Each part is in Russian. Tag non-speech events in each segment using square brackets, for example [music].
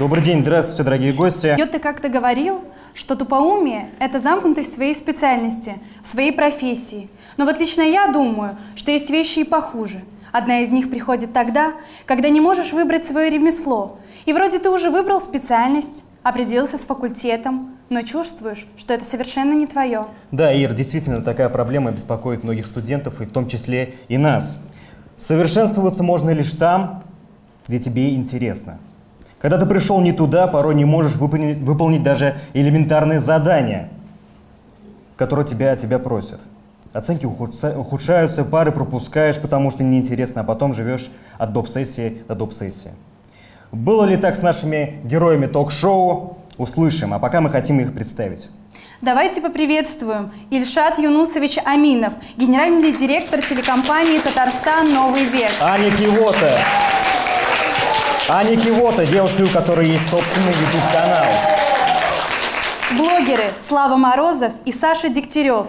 Добрый день, здравствуйте, дорогие гости. Йо, ты как-то говорил, что тупоумие – это замкнутость в своей специальности, в своей профессии. Но вот лично я думаю, что есть вещи и похуже. Одна из них приходит тогда, когда не можешь выбрать свое ремесло. И вроде ты уже выбрал специальность, определился с факультетом, но чувствуешь, что это совершенно не твое. Да, Ир, действительно, такая проблема беспокоит многих студентов, и в том числе и нас. Совершенствоваться можно лишь там, где тебе интересно. Когда ты пришел не туда, порой не можешь выполнить, выполнить даже элементарные задания, которые тебя, тебя просят. Оценки ухудшаются, пары пропускаешь, потому что неинтересно, а потом живешь от доп-сессии до доп-сессии. Было ли так с нашими героями ток-шоу? Услышим, а пока мы хотим их представить. Давайте поприветствуем Ильшат Юнусович Аминов, генеральный директор телекомпании «Татарстан. Новый век». Аня Кивота. Аня Кивота, девушка, у которой есть собственный YouTube-канал. Блогеры Слава Морозов и Саша Дегтярев.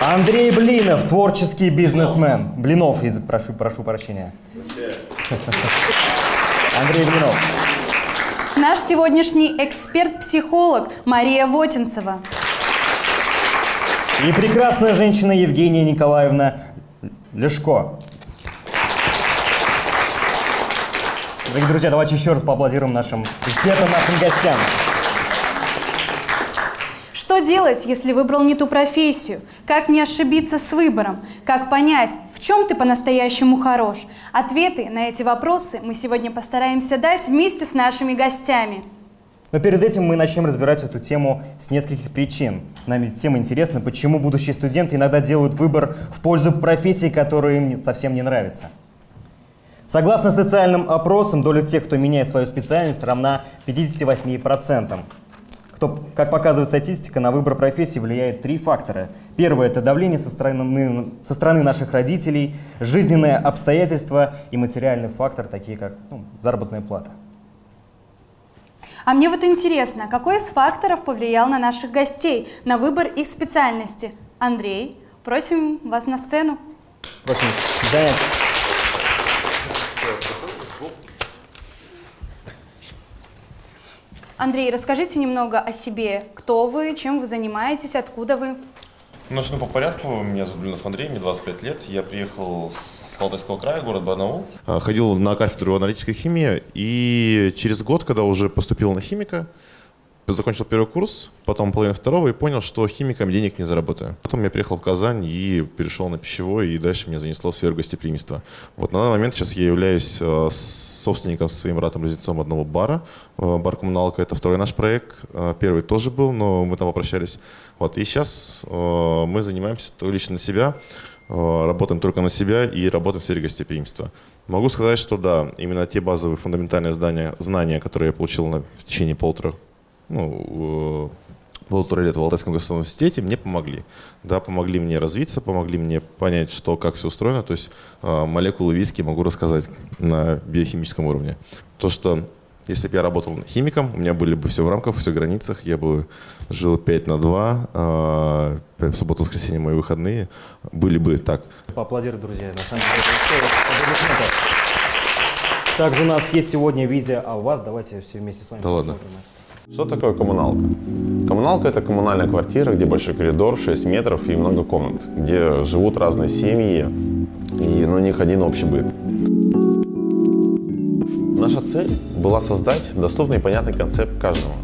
Андрей Блинов, творческий бизнесмен. Блинов, прошу, прошу прощения. Андрей Блинов. Наш сегодняшний эксперт-психолог Мария Вотинцева. И прекрасная женщина Евгения Николаевна Лешко. Дорогие друзья, давайте еще раз поаплодируем нашим экспертам, нашим гостям. Что делать, если выбрал не ту профессию? Как не ошибиться с выбором? Как понять, в чем ты по-настоящему хорош? Ответы на эти вопросы мы сегодня постараемся дать вместе с нашими гостями. Но перед этим мы начнем разбирать эту тему с нескольких причин. Нам ведь всем интересно, почему будущие студенты иногда делают выбор в пользу профессии, которая им совсем не нравится. Согласно социальным опросам, доля тех, кто меняет свою специальность, равна 58%. Кто, как показывает статистика, на выбор профессии влияет три фактора. Первое – это давление со стороны, со стороны наших родителей, жизненные обстоятельства и материальный фактор, такие как ну, заработная плата. А мне вот интересно, какой из факторов повлиял на наших гостей, на выбор их специальности? Андрей, просим вас на сцену. Просим заняться. Андрей, расскажите немного о себе. Кто вы, чем вы занимаетесь, откуда вы? Начну по порядку. Меня зовут Блинов Андрей, мне 25 лет. Я приехал с Алтайского края, город Барнаул. А, ходил на кафедру аналитической химии. И через год, когда уже поступил на химика, закончил первый курс, потом половину второго и понял, что химиком денег не заработаю. Потом я приехал в Казань и перешел на пищевой, и дальше меня занесло в сферу гостеприимства. Вот на данный момент сейчас я являюсь э, собственником своим братом-близнецом одного бара. Э, бар «Коммуналка» — это второй наш проект. Э, первый тоже был, но мы там попрощались. Вот, и сейчас мы занимаемся лично на себя, работаем только на себя и работаем в сфере гостеприимства. Могу сказать, что да, именно те базовые фундаментальные знания, знания которые я получил на, в течение полутора ну, полутора лет в Алтайском государственном университете мне помогли. Да, помогли мне развиться, помогли мне понять, что, как все устроено. То есть э, молекулы виски могу рассказать на биохимическом уровне. То, что если бы я работал химиком, у меня были бы все в рамках, все в границах, я бы жил 5 на 2, э, в субботу, воскресенье мои выходные были бы так. Поаплодируй, друзья, на самом деле. Также у нас есть сегодня видео, а у вас давайте все вместе с вами да посмотрим. Ладно. Что такое коммуналка? Коммуналка – это коммунальная квартира, где большой коридор, 6 метров и много комнат, где живут разные семьи, и на них один общий быт. Наша цель была создать доступный и понятный концепт каждому.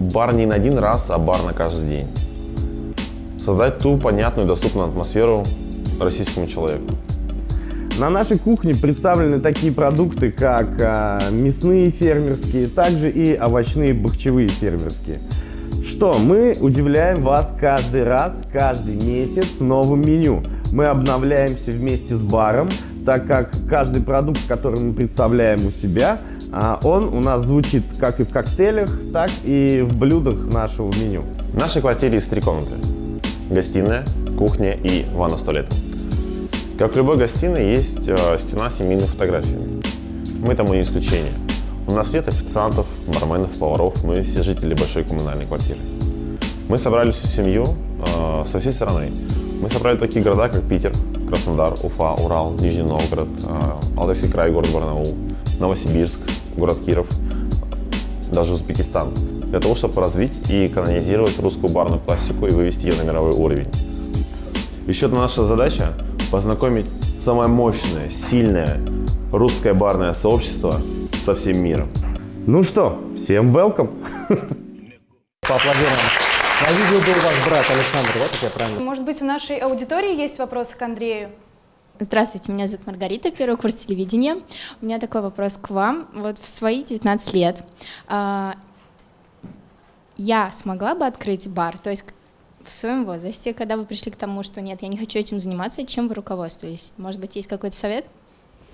Бар не на один раз, а бар на каждый день. Создать ту понятную и доступную атмосферу российскому человеку. На нашей кухне представлены такие продукты, как а, мясные фермерские, также и овощные бахчевые фермерские. Что, мы удивляем вас каждый раз, каждый месяц новым меню. Мы обновляемся вместе с баром, так как каждый продукт, который мы представляем у себя, а, он у нас звучит как и в коктейлях, так и в блюдах нашего меню. В нашей квартире есть три комнаты. Гостиная, кухня и ванна с туалетом. Как в любой гостиной есть э, стена с семейными фотографиями. Мы тому не исключение. У нас нет официантов, барменов, поваров, мы все жители большой коммунальной квартиры. Мы собрали всю семью э, со всей страны. Мы собрали такие города, как Питер, Краснодар, Уфа, Урал, Нижний Новгород, э, Алтайский край, город Барнаул, Новосибирск, город Киров, даже Узбекистан. Для того, чтобы развить и канонизировать русскую барную классику и вывести ее на мировой уровень. Еще одна наша задача – познакомить самое мощное, сильное русское барное сообщество со всем миром. Ну что, всем welcome! [laughs] Поаплодируем. На видео был ваш брат Александр, да, как я правильно? Может быть, у нашей аудитории есть вопросы к Андрею? Здравствуйте, меня зовут Маргарита, первый курс телевидения. У меня такой вопрос к вам. Вот в свои 19 лет а, я смогла бы открыть бар? То есть в своем возрасте, когда вы пришли к тому, что нет, я не хочу этим заниматься, чем вы руководствовались? Может быть, есть какой-то совет?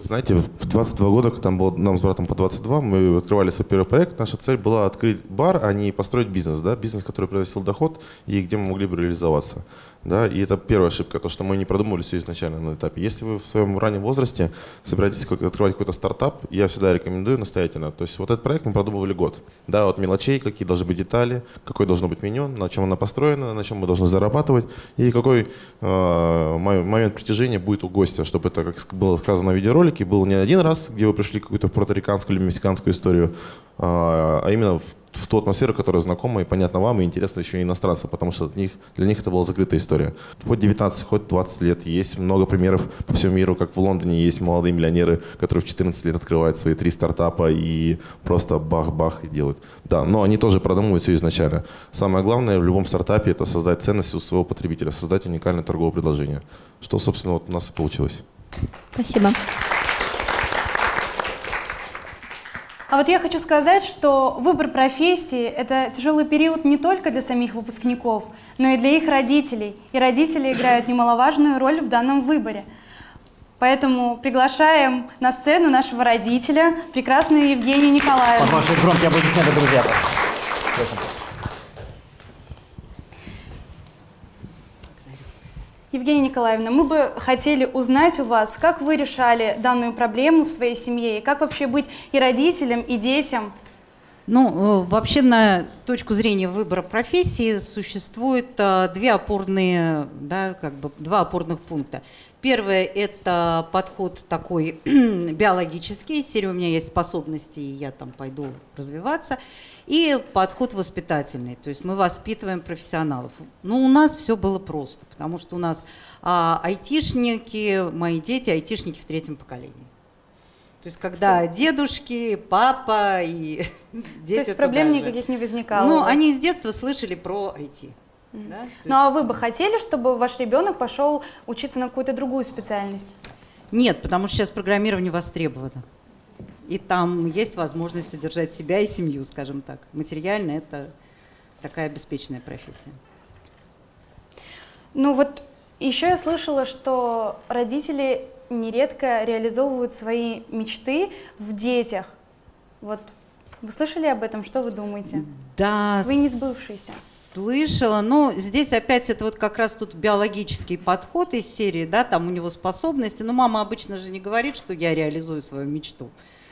Знаете, в 22 года, когда там было нам с братом по 22, мы открывали свой первый проект. Наша цель была открыть бар, а не построить бизнес, да, бизнес, который приносил доход и где мы могли бы реализоваться. Да, и это первая ошибка, то, что мы не продумывали все изначально на этапе. Если вы в своем раннем возрасте собираетесь открывать какой-то стартап, я всегда рекомендую настоятельно. То есть вот этот проект мы продумывали год. Да, от мелочей, какие должны быть детали, какое должно быть меню, на чем оно построено, на чем мы должны зарабатывать, и какой э, момент притяжения будет у гостя, чтобы это, как было сказано в видеоролике, был не один раз, где вы пришли какую-то пуэрториканскую или мексиканскую историю, э, а именно в ту атмосферу, которая знакома и понятна вам, и интересна еще и иностранцам, потому что для них, для них это была закрытая история. Хоть 19, хоть 20 лет есть много примеров по всему миру, как в Лондоне есть молодые миллионеры, которые в 14 лет открывают свои три стартапа и просто бах-бах и делают. Да, но они тоже продумывают все изначально. Самое главное в любом стартапе это создать ценность у своего потребителя, создать уникальное торговое предложение, что, собственно, вот у нас и получилось. Спасибо. А вот я хочу сказать, что выбор профессии – это тяжелый период не только для самих выпускников, но и для их родителей. И родители играют немаловажную роль в данном выборе. Поэтому приглашаем на сцену нашего родителя, прекрасную Евгению Николаевну. Под ваши громкие аплодисменты, друзья. Евгения Николаевна, мы бы хотели узнать у вас, как вы решали данную проблему в своей семье, и как вообще быть и родителям, и детям? Ну, э, вообще на точку зрения выбора профессии существует а, две опорные, да, как бы два опорных пункта. Первое – это подход такой [clears throat] биологический, серия у меня есть способности, и я там пойду развиваться – и подход воспитательный, то есть мы воспитываем профессионалов. Но у нас все было просто, потому что у нас а, айтишники, мои дети, айтишники в третьем поколении. То есть когда дедушки, папа и [laughs] дети То есть проблем никаких не возникало? Ну, они с детства слышали про IT. Mm. Да? Ну а вы бы хотели, чтобы ваш ребенок пошел учиться на какую-то другую специальность? Нет, потому что сейчас программирование востребовано и там есть возможность содержать себя и семью, скажем так. Материально это такая обеспеченная профессия. Ну вот еще я слышала, что родители нередко реализовывают свои мечты в детях. Вот вы слышали об этом? Что вы думаете? Да. Свои несбывшиеся. Слышала, но здесь опять это вот как раз тут биологический подход из серии, да, там у него способности. Но мама обычно же не говорит, что я реализую свою мечту.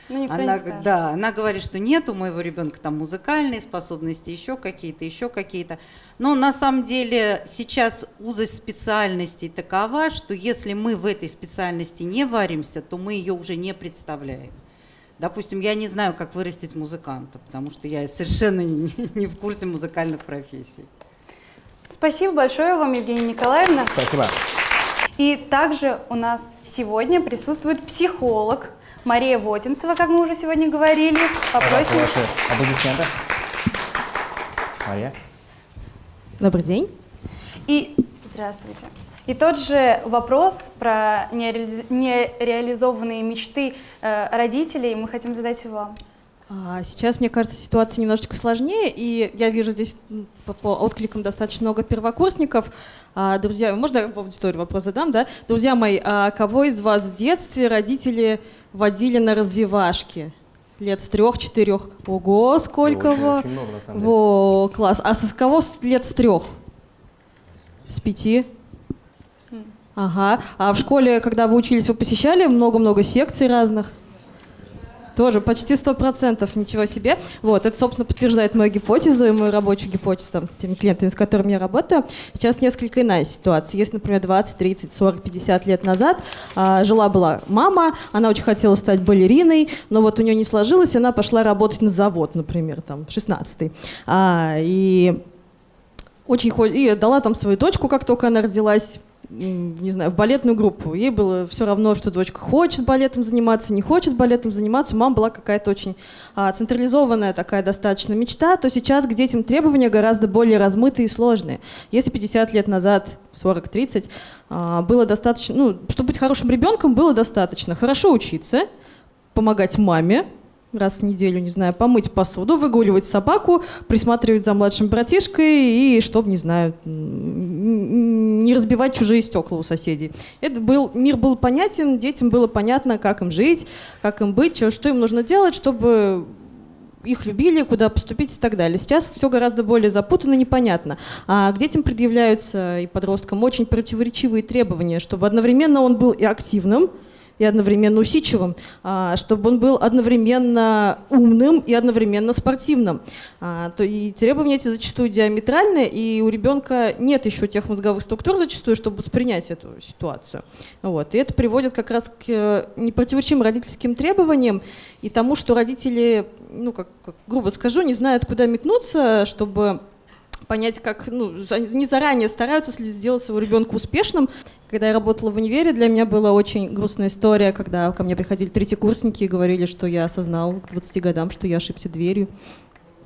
Ну, никто она, не скажет. Да, она говорит, что нет у моего ребенка там музыкальные способности, еще какие-то, еще какие-то. Но на самом деле сейчас узость специальностей такова, что если мы в этой специальности не варимся, то мы ее уже не представляем. Допустим, я не знаю, как вырастить музыканта, потому что я совершенно не, [laughs] не в курсе музыкальных профессий. Спасибо большое вам, Евгения Николаевна. Спасибо. И также у нас сегодня присутствует психолог, Мария Вотинцева, как мы уже сегодня говорили. Попросим... Ваши аплодисменты. Мария. Добрый день. И здравствуйте. И тот же вопрос про нереализованные мечты э, родителей мы хотим задать вам. А, сейчас, мне кажется, ситуация немножечко сложнее, и я вижу здесь по, по откликам достаточно много первокурсников. А, друзья, можно я в аудиторию вопрос задам, да? Друзья мои, а кого из вас в детстве родители водили на развивашки? Лет с трех-четырех. Ого, сколько очень, во... очень много, на самом деле. Во, класс. А с кого с лет с трех? С пяти? Ага. А в школе, когда вы учились, вы посещали много-много секций разных? Тоже почти сто процентов, ничего себе. Вот, это, собственно, подтверждает мою гипотезу и мою рабочую гипотезу там, с теми клиентами, с которыми я работаю. Сейчас несколько иная ситуация. Если, например, 20, 30, 40, 50 лет назад а, жила-была мама, она очень хотела стать балериной, но вот у нее не сложилось, она пошла работать на завод, например, там, 16-й. А, и очень и дала там свою дочку, как только она родилась, не знаю, в балетную группу. Ей было все равно, что дочка хочет балетом заниматься, не хочет балетом заниматься. У мамы была какая-то очень а, централизованная такая достаточно мечта, то сейчас к детям требования гораздо более размытые и сложные. Если 50 лет назад, 40-30, а, было достаточно, ну, чтобы быть хорошим ребенком, было достаточно хорошо учиться, помогать маме, раз в неделю, не знаю, помыть посуду, выгуливать собаку, присматривать за младшим братишкой и, чтобы, не знаю, не разбивать чужие стекла у соседей. Это был, мир был понятен, детям было понятно, как им жить, как им быть, что, что им нужно делать, чтобы их любили, куда поступить и так далее. Сейчас все гораздо более запутанно, непонятно. А к детям предъявляются и подросткам очень противоречивые требования, чтобы одновременно он был и активным, и одновременно усидчивым, а, чтобы он был одновременно умным и одновременно спортивным. А, то и требования эти зачастую диаметральные, и у ребенка нет еще тех мозговых структур зачастую, чтобы воспринять эту ситуацию. Вот. И это приводит как раз к э, непротиворечивым родительским требованиям и тому, что родители, ну, как, грубо скажу, не знают, куда метнуться, чтобы понять, как, ну, не заранее стараются сделать своего ребенка успешным. Когда я работала в универе, для меня была очень грустная история, когда ко мне приходили третьекурсники и говорили, что я осознал к 20 годам, что я ошибся дверью.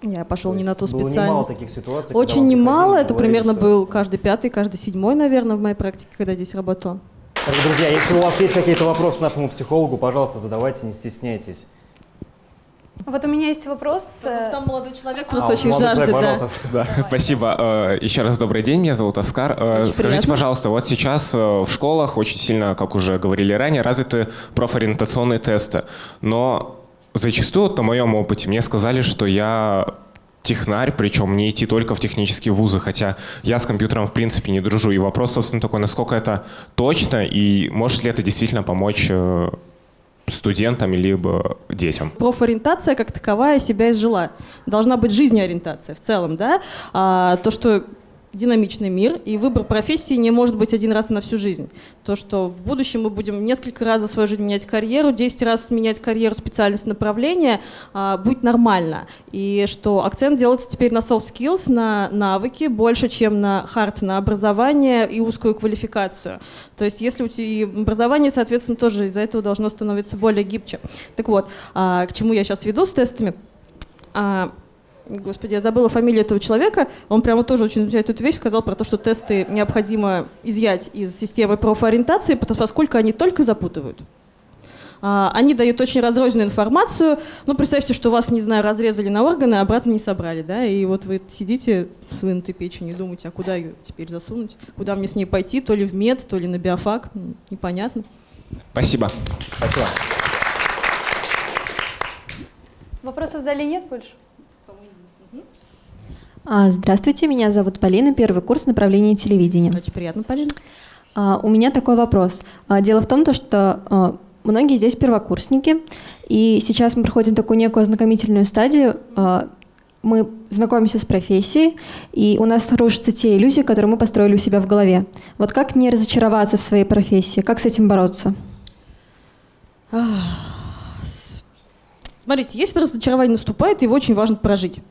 Я пошел не на ту специальность. Немало таких ситуаций. Очень немало. Это примерно что... был каждый пятый, каждый седьмой, наверное, в моей практике, когда здесь работала. Так, друзья, если у вас есть какие-то вопросы нашему психологу, пожалуйста, задавайте, не стесняйтесь. Вот у меня есть вопрос. Э, там молодой человек просто а, очень жаждет. Да. Да. Спасибо. Э, еще раз добрый день, меня зовут Оскар. Э, очень Скажите, приятно. пожалуйста, вот сейчас в школах очень сильно, как уже говорили ранее, развиты профориентационные тесты. Но зачастую, на моем опыте, мне сказали, что я технарь, причем не идти только в технические вузы, хотя я с компьютером в принципе не дружу. И вопрос, собственно, такой, насколько это точно и может ли это действительно помочь студентам либо детям. Профориентация как таковая себя изжила. Должна быть жизнеориентация в целом, да. А, то, что динамичный мир, и выбор профессии не может быть один раз на всю жизнь. То, что в будущем мы будем несколько раз за свою жизнь менять карьеру, 10 раз менять карьеру, специальность, направление, а, будет нормально. И что акцент делается теперь на soft skills, на навыки, больше, чем на hard, на образование и узкую квалификацию. То есть если у тебя образование, соответственно, тоже из-за этого должно становиться более гибче. Так вот, а, к чему я сейчас веду с тестами? Господи, я забыла фамилию этого человека. Он прямо тоже очень замечательную эту вещь сказал про то, что тесты необходимо изъять из системы профориентации, поскольку они только запутывают. А, они дают очень разрозненную информацию. Ну, представьте, что вас, не знаю, разрезали на органы, а обратно не собрали, да, и вот вы сидите с вынутой печенью и думаете, а куда ее теперь засунуть? Куда мне с ней пойти? То ли в мед, то ли на биофак? Непонятно. Спасибо. Спасибо. Вопросов в зале нет больше? А, здравствуйте, меня зовут Полина, первый курс направления телевидения. Очень приятно, Полина. А, у меня такой вопрос. А, дело в том, что многие здесь первокурсники, и сейчас мы проходим такую некую ознакомительную стадию. Мы знакомимся с профессией, и у нас рушатся те иллюзии, которые мы построили у себя в голове. Вот как не разочароваться в своей профессии? Как с этим бороться? Смотрите, если разочарование наступает, его очень важно прожить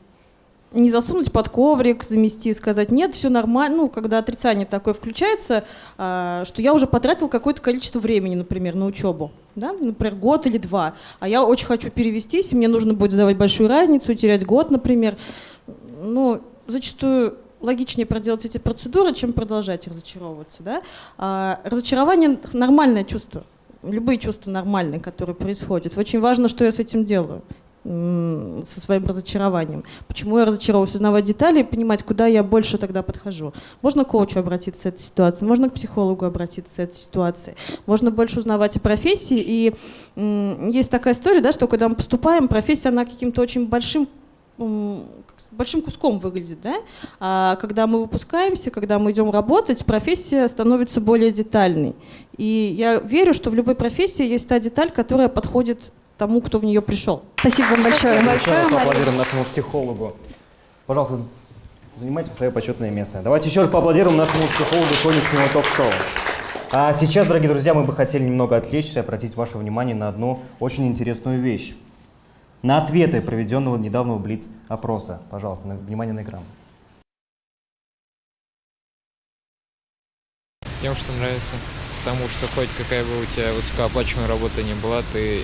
не засунуть под коврик, замести, сказать, нет, все нормально. Ну, когда отрицание такое включается, э, что я уже потратил какое-то количество времени, например, на учебу, да, например, год или два, а я очень хочу перевестись, и мне нужно будет сдавать большую разницу, терять год, например. Ну, зачастую логичнее проделать эти процедуры, чем продолжать разочаровываться. Да? А разочарование – нормальное чувство. Любые чувства нормальные, которые происходят. Очень важно, что я с этим делаю со своим разочарованием. Почему я разочаровалась? Узнавать детали и понимать, куда я больше тогда подхожу. Можно к коучу обратиться с этой ситуацией, можно к психологу обратиться с этой ситуацией. Можно больше узнавать о профессии. И есть такая история, да, что когда мы поступаем, профессия, она каким-то очень большим большим куском выглядит, да? А когда мы выпускаемся, когда мы идем работать, профессия становится более детальной. И я верю, что в любой профессии есть та деталь, которая подходит тому, кто в нее пришел. Спасибо вам большое. Спасибо большое, Мария. Поаплодируем нашему психологу. Пожалуйста, занимайте свое почетное место. Давайте еще раз поаплодируем нашему психологу сегодняшнего ток-шоу. А сейчас, дорогие друзья, мы бы хотели немного отвлечься и обратить ваше внимание на одну очень интересную вещь. На ответы проведенного недавнего Блиц-опроса. Пожалуйста, на- внимание на экран. Тем, что нравится. Потому что хоть какая бы у тебя высокооплачиваемая работа не была, ты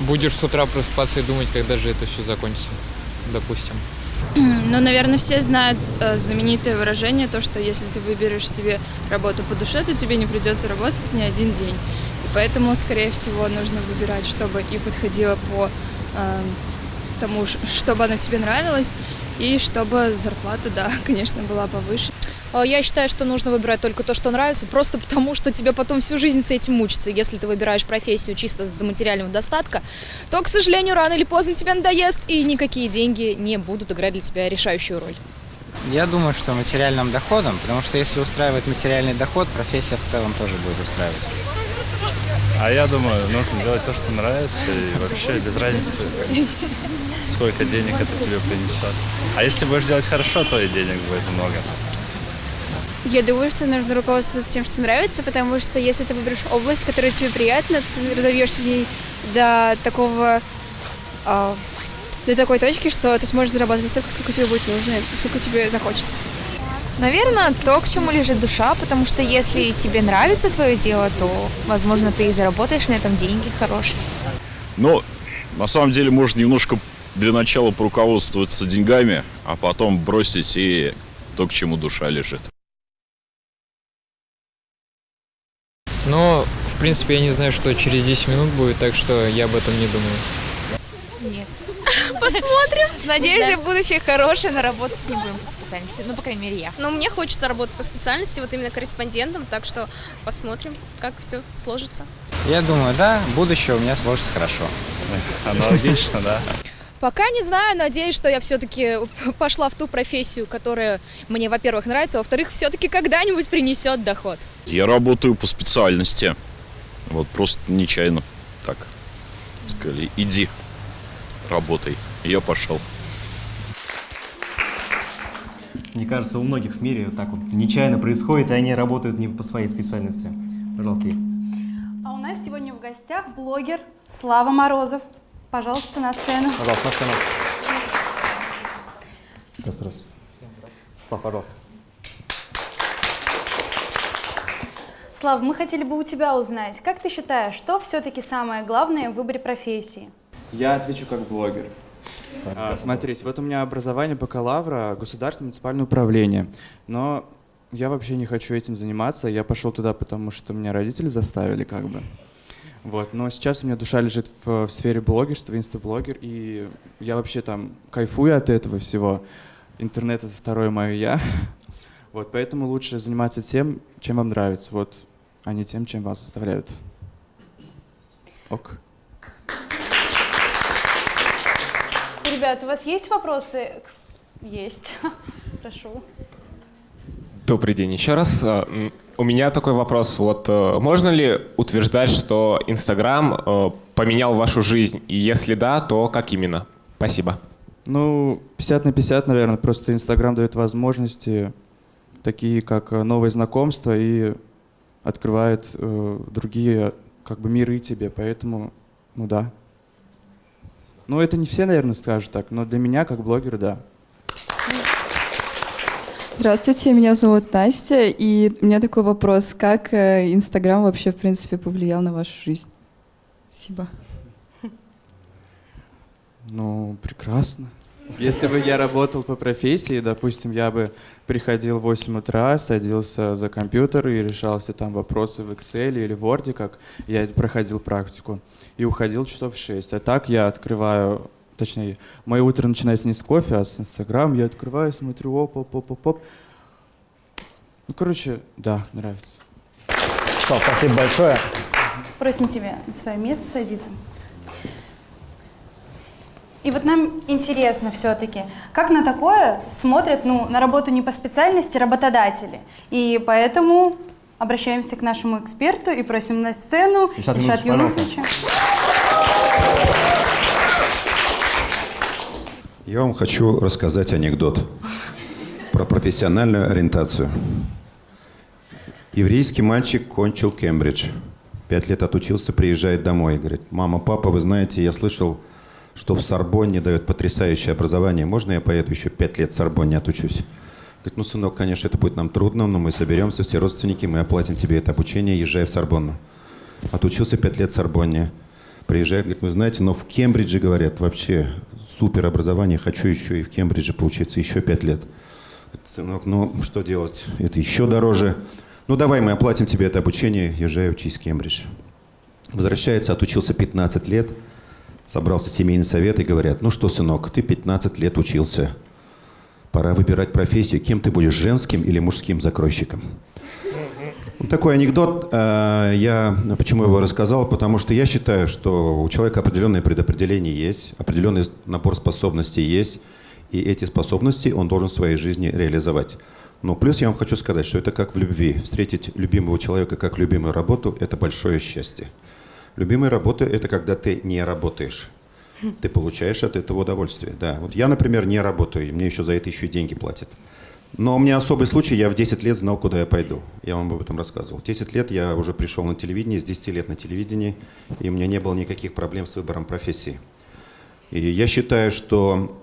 будешь с утра просыпаться и думать, когда же это все закончится, допустим. Ну, наверное, все знают э, знаменитое выражение, то, что если ты выберешь себе работу по душе, то тебе не придется работать ни один день. И поэтому, скорее всего, нужно выбирать, чтобы и подходило по э, тому, чтобы она тебе нравилась, и чтобы зарплата, да, [laughs] конечно, была повыше. Э, Я считаю, что нужно выбирать только то, что нравится, просто потому, что тебе потом всю жизнь с этим мучиться. Если ты выбираешь профессию чисто из-за материального достатка, то, к сожалению, рано или поздно тебе надоест, и никакие деньги не будут играть для тебя решающую роль. Я думаю, что материальным доходом, потому что если устраивает материальный доход, профессия в целом тоже будет устраивать. А я думаю, нужно делать то, что нравится, и вообще без разницы, сколько денег это тебе принесет. А если будешь делать хорошо, то и денег будет много. Я думаю, что нужно руководствоваться тем, что нравится, потому что если ты выберешь область, которая тебе приятна, то ты разовьешься в ней до такого а, до такой точки, что ты сможешь зарабатывать столько, сколько тебе будет нужно, сколько тебе захочется. Наверное, то, к чему лежит душа, потому что если тебе нравится твое дело, то, возможно, ты и заработаешь на этом деньги хорошие. Но на самом деле можно немножко для начала поруководствоваться деньгами, а потом бросить и то, к чему душа лежит. Но, в принципе, я не знаю, что через 10 минут будет, так что я об этом не думаю. Нет. [laughs] Посмотрим. Надеюсь, в будущее хорошее, но работать не будем по специальности. Ну, по крайней мере, я. Но мне хочется работать по специальности, вот именно корреспондентом, так что посмотрим, как все сложится. Я думаю, да, будущее у меня сложится хорошо. Аналогично, да. Пока не знаю, надеюсь, что я все-таки [laughs] пошла в ту профессию, которая мне, во-первых, нравится, а во-вторых, все-таки когда-нибудь принесет доход. Я работаю по специальности. Вот просто нечаянно так сказали, иди, работай. Я пошел. Мне кажется, у многих в мире так вот нечаянно происходит, и они работают не по своей специальности. Пожалуйста, Ир. А у нас сегодня в гостях блогер Слава Морозов. Пожалуйста, на сцену. Пожалуйста, на сцену. Раз, раз. Слав, пожалуйста. Слав, мы хотели бы у тебя узнать, как ты считаешь, что все-таки самое главное в выборе профессии? Я отвечу как блогер. А, смотрите, вот у меня образование бакалавра, государственное муниципальное управление. Но я вообще не хочу этим заниматься. Я пошел туда, потому что меня родители заставили, как бы. Вот, но сейчас у меня душа лежит в, в сфере блогерства, инстаблогер, и я вообще там кайфую от этого всего. Интернет — это второе мое «я». [laughs] Вот, поэтому лучше заниматься тем, чем вам нравится, вот, а не тем, чем вас заставляют. Ок. Ребят, у вас есть вопросы? Есть. [laughs] Прошу. Добрый день еще раз. У меня такой вопрос. Вот э, можно ли утверждать, что Инстаграм э, поменял вашу жизнь? И если да, то как именно? Спасибо. Ну, 50 на 50, наверное. Просто Инстаграм дает возможности, такие как э, новые знакомства, и открывает э, другие как бы миры тебе. Поэтому, ну да. Ну, это не все, наверное, скажут так, но для меня, как блогера, да. Здравствуйте, меня зовут Настя, и у меня такой вопрос. Как э, Инстаграм вообще, в принципе, повлиял на вашу жизнь? Спасибо. Ну, прекрасно. Если бы я работал по профессии, допустим, я бы приходил в 8 утра, садился за компьютер и решал все там вопросы в Excel или в Word, как я проходил практику, и уходил часов в 6. А так я открываю, точнее, мое утро начинается не с кофе, а с Инстаграм. Я открываю, смотрю, оп, оп, оп, оп, оп. Ну, короче, да, нравится. Что, спасибо большое. Просим тебя на свое место садиться. И вот нам интересно все-таки, как на такое смотрят, ну, на работу не по специальности работодатели. И поэтому обращаемся к нашему эксперту и просим на сцену Юнусович, Юнусовича. Я вам хочу рассказать анекдот про профессиональную ориентацию. Еврейский мальчик кончил Кембридж. Пять лет отучился, приезжает домой. Говорит, мама, папа, вы знаете, я слышал, что в Сорбонне дают потрясающее образование. Можно я поеду еще пять лет в Сорбонне отучусь? Говорит, ну, сынок, конечно, это будет нам трудно, но мы соберемся, все родственники, мы оплатим тебе это обучение, езжай в Сорбонну. Отучился пять лет в Сорбонне. Приезжает, говорит, вы знаете, но в Кембридже, говорят, вообще супер образование, хочу еще и в Кембридже поучиться еще пять лет. Сынок, ну что делать, это еще дороже. Ну давай мы оплатим тебе это обучение, езжай учись в Кембридж. Возвращается, отучился 15 лет, собрался семейный совет и говорят, ну что, сынок, ты 15 лет учился, пора выбирать профессию, кем ты будешь, женским или мужским закройщиком. Такой анекдот, э, я почему его рассказал, потому что я считаю, что у человека определенное предопределение есть, определенный набор способностей есть, и эти способности он должен в своей жизни реализовать. Но плюс я вам хочу сказать, что это как в любви. Встретить любимого человека как любимую работу – это большое счастье. Любимая работа – это когда ты не работаешь. Ты получаешь от этого удовольствие. Да. Вот я, например, не работаю, и мне еще за это еще и деньги платят. Но у меня особый случай, я в 10 лет знал, куда я пойду. Я вам об этом рассказывал. В 10 лет я уже пришел на телевидение, с 10 лет на телевидении, и у меня не было никаких проблем с выбором профессии. И я считаю, что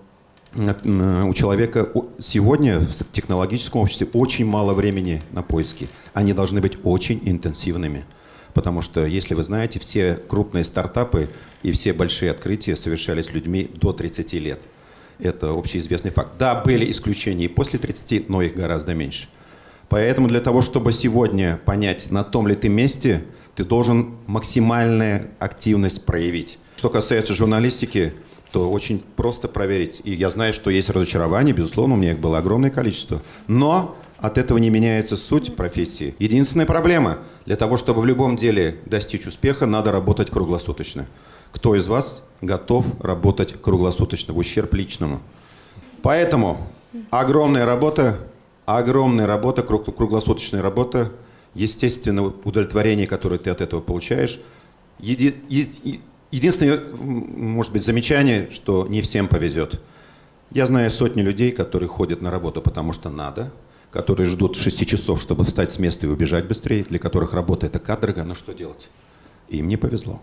у человека сегодня в технологическом обществе очень мало времени на поиски. Они должны быть очень интенсивными. Потому что, если вы знаете, все крупные стартапы и все большие открытия совершались людьми до 30 лет. Это общеизвестный факт. Да, были исключения и после 30, но их гораздо меньше. Поэтому для того, чтобы сегодня понять, на том ли ты месте, ты должен максимальную активность проявить. Что касается журналистики, то очень просто проверить. И я знаю, что есть разочарование, безусловно, у меня их было огромное количество. Но от этого не меняется суть профессии. Единственная проблема – для того, чтобы в любом деле достичь успеха, надо работать круглосуточно. Кто из вас готов работать круглосуточно, в ущерб личному? Поэтому огромная работа, огромная работа, круглосуточная работа, естественно, удовлетворение, которое ты от этого получаешь. Еди, единственное, может быть, замечание, что не всем повезет. Я знаю сотни людей, которые ходят на работу, потому что надо, которые ждут 6 часов, чтобы встать с места и убежать быстрее, для которых работа это каторга, но что делать? Им не повезло.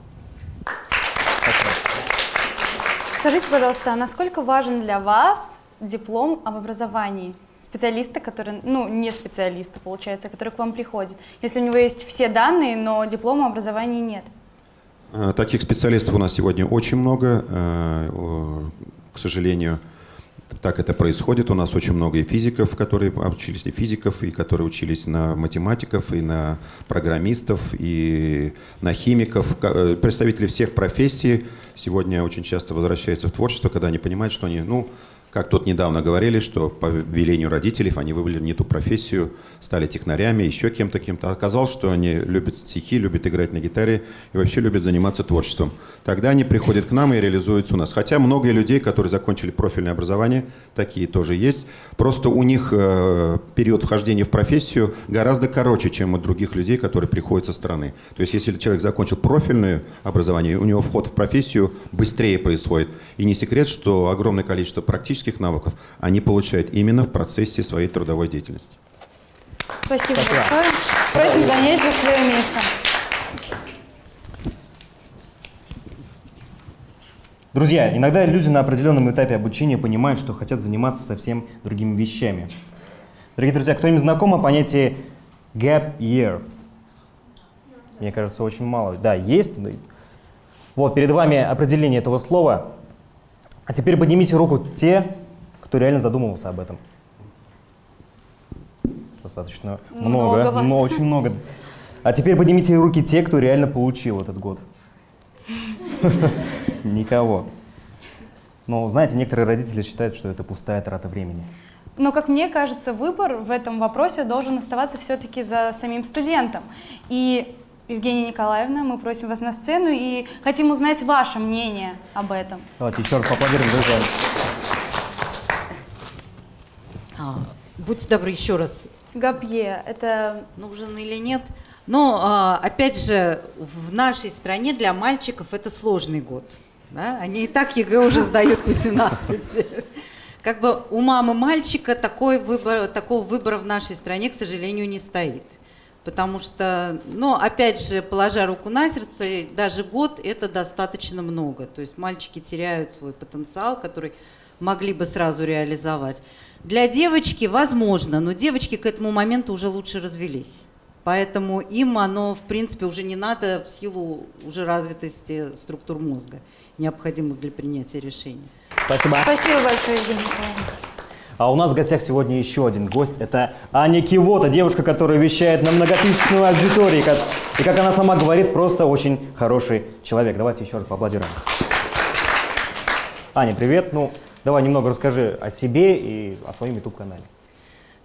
Скажите, пожалуйста, а насколько важен для вас диплом об образовании? Специалиста, который, ну, не специалиста, получается, который к вам приходит. Если у него есть все данные, но диплома образования нет. Э, таких специалистов у нас сегодня очень много. Э, к сожалению, так это происходит. У нас очень много и физиков, которые учились, и физиков, и которые учились на математиков, и на программистов, и на химиков. Э, представители всех профессий сегодня очень часто возвращаются в творчество, когда они понимают, что они, ну, как тут недавно говорили, что по велению родителей они выбрали не ту профессию, стали технарями, еще кем-то, кем-то. Оказалось, что они любят стихи, любят играть на гитаре и вообще любят заниматься творчеством. Тогда они приходят к нам и реализуются у нас. Хотя много людей, которые закончили профильное образование, такие тоже есть. Просто у них э, период вхождения в профессию гораздо короче, чем у других людей, которые приходят со стороны. То есть если человек закончил профильное образование, у него вход в профессию быстрее происходит. И не секрет, что огромное количество практических практических навыков они получают именно в процессе своей трудовой деятельности. Спасибо, Спасибо. большое. Просим занять свое место. Друзья, иногда люди на определенном этапе обучения понимают, что хотят заниматься совсем другими вещами. Дорогие друзья, кто-нибудь знаком о понятии gap year? Мне кажется, очень мало. Да, есть. Вот, перед вами определение этого слова. А теперь поднимите руку те, кто реально задумывался об этом. Достаточно много, много но очень много. А теперь поднимите руки те, кто реально получил этот год. [laughs] Никого. Но, знаете, некоторые родители считают, что это пустая трата времени. Но, как мне кажется, выбор в этом вопросе должен оставаться все-таки за самим студентом. И Евгения Николаевна, мы просим вас на сцену и хотим узнать ваше мнение об этом. Давайте еще раз поаплодируем, друзья. А, будьте добры, еще раз. Гапье, это... Нужен или нет? Но, а, опять же, в нашей стране для мальчиков это сложный год. Да? Они и так ЕГЭ уже сдают к 18. Как бы у мамы мальчика такой выбор, такого выбора в нашей стране, к сожалению, не стоит. Потому что, ну, опять же, положа руку на сердце, даже год это достаточно много. То есть мальчики теряют свой потенциал, который могли бы сразу реализовать. Для девочки возможно, но девочки к этому моменту уже лучше развились. Поэтому им оно, в принципе, уже не надо в силу уже развитости структур мозга, необходимых для принятия решений. Спасибо. Спасибо большое, Евгений Николаевна. А у нас в гостях сегодня еще один гость. Это Аня Кивота, девушка, которая вещает на многотысячную аудитории. И, как она сама говорит, просто очень хороший человек. Давайте еще раз поаплодируем. Аня, привет. Ну, давай немного расскажи о себе и о своем YouTube-канале.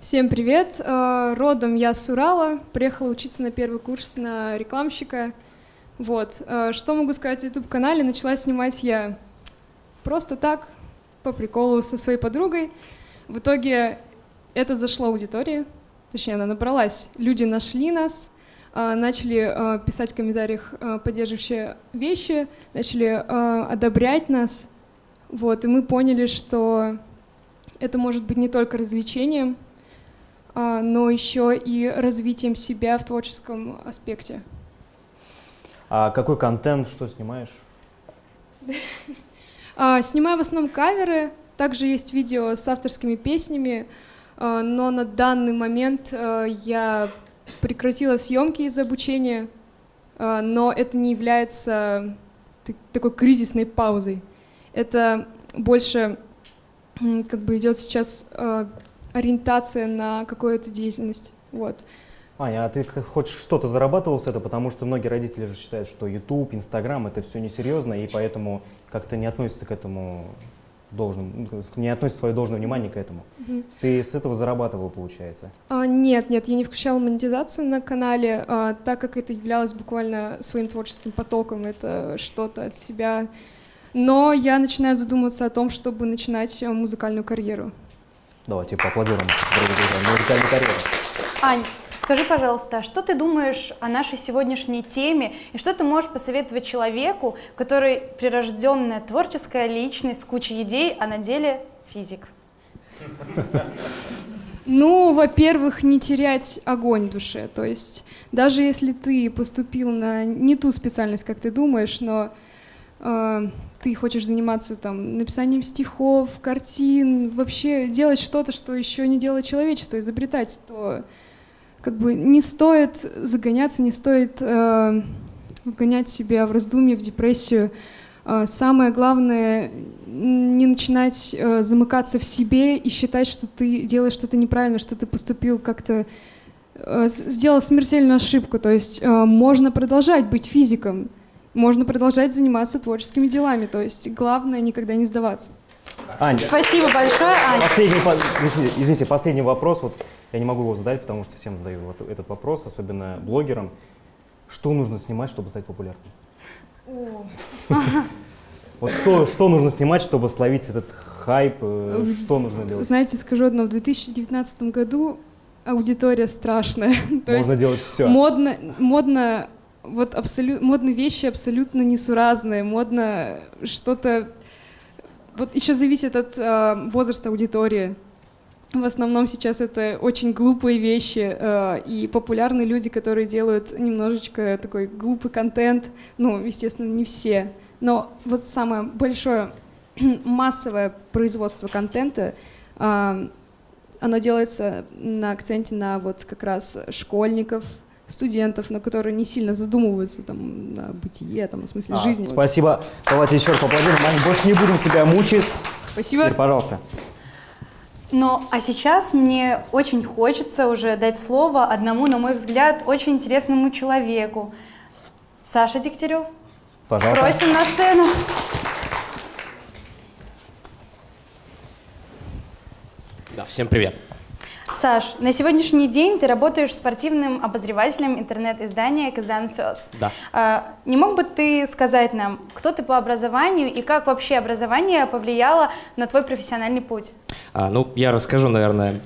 Всем привет! Э, родом я с Урала, приехала учиться на первый курс на рекламщика. Вот. Э, что могу сказать о YouTube-канале? Начала снимать я просто так, по приколу со своей подругой. В итоге это зашло аудитории, точнее, она набралась. Люди нашли нас, э, начали писать в комментариях поддерживающие вещи, начали одобрять нас. Вот, и мы поняли, что это может быть не только развлечением, а, но еще и развитием себя в творческом аспекте. А какой контент, что снимаешь? А, снимаю в основном каверы, также есть видео с авторскими песнями, а, но на данный момент я прекратила съемки из-за обучения, но это не является такой кризисной паузой. Это больше как бы идет сейчас ориентация на какую-то деятельность. Вот. Аня, а ты хоть что-то зарабатывал с этого? Потому что многие родители же считают, что YouTube, Instagram это все несерьезно, и поэтому как-то не относятся к этому должным, ну, не относят свое должное внимание к этому. Угу. Ты с этого зарабатывал, получается? А, нет, нет, я не включала монетизацию на канале, а, так как это являлось буквально своим творческим потоком, это что-то от себя. Но я начинаю задумываться о том, чтобы начинать музыкальную карьеру. Давайте поаплодируем, дорогие друзья, музыкальной карьеры. Ань, скажи, пожалуйста, а что ты думаешь о нашей сегодняшней теме и что ты можешь посоветовать человеку, который прирожденная творческая личность с кучей идей, а на деле физик? Ну, во-первых, не терять огонь в душе. То есть даже если ты поступил на не ту специальность, как ты думаешь, но э, ты хочешь заниматься там написанием стихов, картин, вообще делать что-то, что еще не делает человечество, изобретать, то как бы не стоит загоняться, не стоит э, вгонять себя в раздумье, в депрессию. Э, самое главное не начинать э, замыкаться в себе и считать, что ты делаешь что-то неправильно, что ты поступил как-то э, сделал смертельную ошибку. То есть э, можно продолжать быть физиком, можно продолжать заниматься творческими делами. То есть главное никогда не сдаваться. Аня. Спасибо большое, Аня. Последний, извините, последний вопрос. Вот я не могу его задать, потому что всем задаю вот этот вопрос, особенно блогерам. Что нужно снимать, чтобы стать популярным? Вот что, что нужно снимать, чтобы словить этот хайп? Э, что нужно делать? Знаете, скажу одно. В 2019 году аудитория страшная. [laughs] Можно делать все. Модно, модно вот абсолютно модные вещи абсолютно несуразные, модно что-то. Вот еще зависит от э, возраста аудитории. В основном сейчас это очень глупые вещи э, и популярные люди, которые делают немножечко такой глупый контент. Ну, естественно, не все. Но вот самое большое [clears throat] массовое производство контента, э, оно делается на акценте на вот как раз школьников, студентов, но которые не сильно задумываются там, на бытие, там, о смысле а, жизни. Спасибо. Давайте еще раз поаплодируем. Больше не будем тебя мучить. Спасибо. Теперь, пожалуйста. Ну, а сейчас мне очень хочется уже дать слово одному, на мой взгляд, очень интересному человеку. Саша Дегтярев. Пожалуйста. Просим на сцену. Да, всем привет. Саш, на сегодняшний день ты работаешь спортивным обозревателем интернет-издания «Казан First». Да. А, не мог бы ты сказать нам, кто ты по образованию и как вообще образование повлияло на твой профессиональный путь? А, ну, я расскажу, наверное,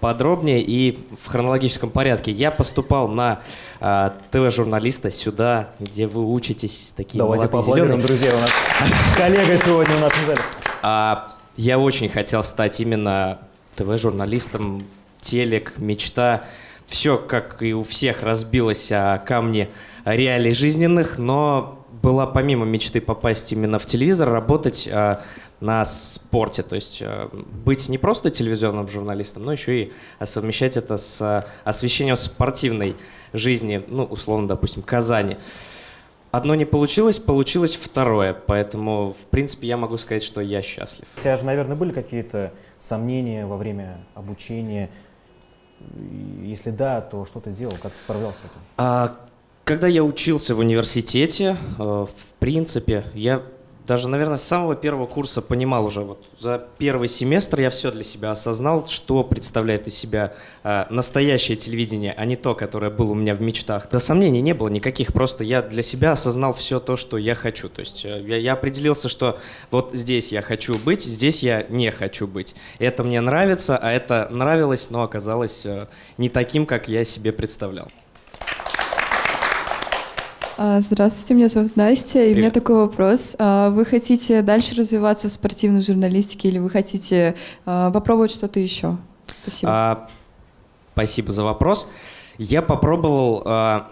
подробнее и в хронологическом порядке. Я поступал на а, ТВ-журналиста сюда, где вы учитесь такие Давайте поаплодируем, друзья, у нас [laughs] коллега сегодня у нас в зале. А, я очень хотел стать именно ТВ-журналистом, телек, мечта. Все, как и у всех, разбилось о камне реалий жизненных, но была помимо мечты попасть именно в телевизор, работать а, на спорте, то есть а, быть не просто телевизионным журналистом, но еще и совмещать это с а, освещением спортивной жизни, ну, условно, допустим, Казани. Одно не получилось, получилось второе, поэтому, в принципе, я могу сказать, что я счастлив. У тебя же, наверное, были какие-то сомнения во время обучения? Если да, то что ты делал, как ты справлялся с этим? А, когда я учился в университете, э, в принципе, я даже, наверное, с самого первого курса понимал уже, вот за первый семестр я все для себя осознал, что представляет из себя э, настоящее телевидение, а не то, которое было у меня в мечтах. Да сомнений не было никаких, просто я для себя осознал все то, что я хочу. То есть э, я, я определился, что вот здесь я хочу быть, здесь я не хочу быть. Это мне нравится, а это нравилось, но оказалось э, не таким, как я себе представлял. А, здравствуйте, меня зовут Настя, и Привет. у меня такой вопрос. А, вы хотите дальше развиваться в спортивной журналистике или вы хотите а, попробовать что-то еще? Спасибо. А, спасибо за вопрос. Я попробовал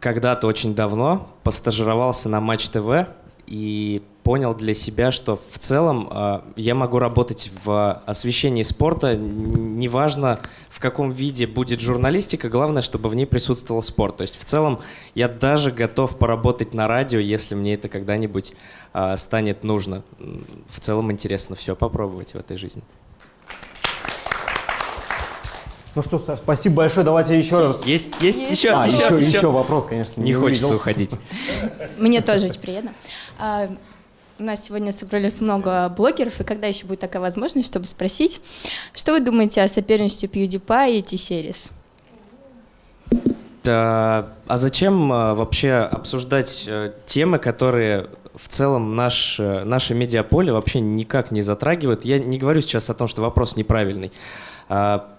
когда-то очень давно, постажировался на Матч ТВ и понял для себя, что в целом э, я могу работать в освещении спорта, неважно в каком виде будет журналистика, главное, чтобы в ней присутствовал спорт. То есть в целом я даже готов поработать на радио, если мне это когда-нибудь э, станет нужно. В целом интересно все попробовать в этой жизни. Ну что, Саш, спасибо большое. Давайте еще раз. Есть, есть, есть. еще, а, еще, еще, еще, вопрос, конечно. Не, не хочется уходить. Мне тоже очень приятно. А, у нас сегодня собрались много блогеров, и когда еще будет такая возможность, чтобы спросить, что вы думаете о соперничестве PewDiePie и T-Series? Да, а зачем а, вообще обсуждать э, темы, которые в целом наш, э, наше медиаполе вообще никак не затрагивают? Я не говорю сейчас о том, что вопрос неправильный. А,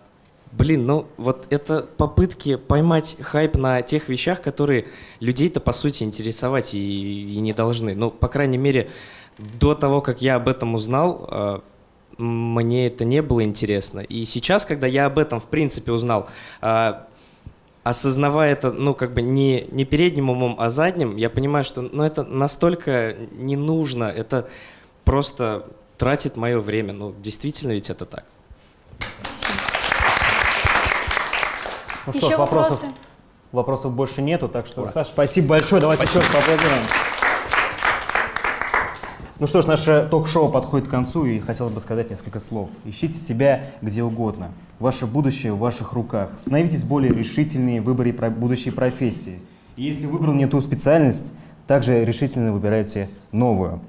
блин, ну вот это попытки поймать хайп на тех вещах, которые людей-то по сути интересовать и, и не должны. Ну, по крайней мере, до того, как я об этом узнал, э, мне это не было интересно. И сейчас, когда я об этом в принципе узнал, э, осознавая это, ну, как бы не, не передним умом, а задним, я понимаю, что ну, это настолько не нужно, это просто тратит мое время. Ну, действительно ведь это так. Ну что ж, вопросов, вопросов больше нету, так что, Ура. Саша, спасибо большое. Давайте спасибо. еще поаплодируем. Ну что ж, наше ток-шоу подходит к концу, и хотелось бы сказать несколько слов. Ищите себя где угодно. Ваше будущее в ваших руках. Становитесь более решительными в выборе будущей профессии. И если выбрал не ту специальность, также решительно выбирайте новую.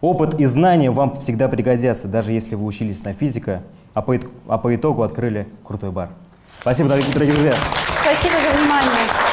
Опыт и знания вам всегда пригодятся, даже если вы учились на физика, а по, а по итогу открыли крутой бар. Спасибо, дорогие друзья. Спасибо за внимание.